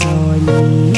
cho nhìn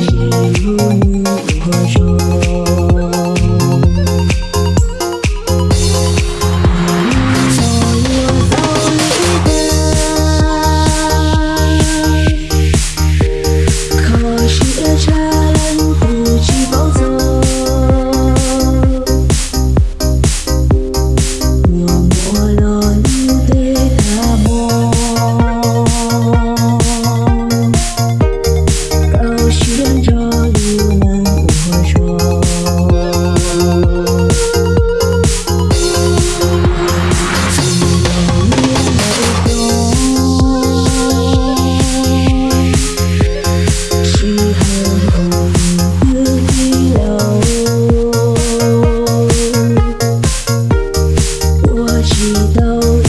一路你我说。Oh.